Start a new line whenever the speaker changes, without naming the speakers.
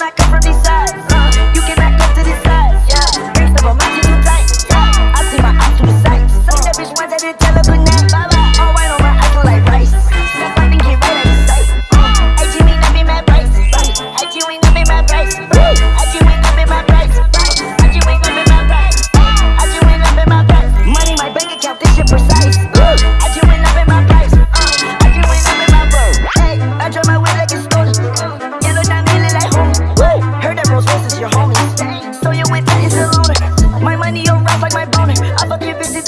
like a Ruby My money on rap like my bounty. I fuck you busy,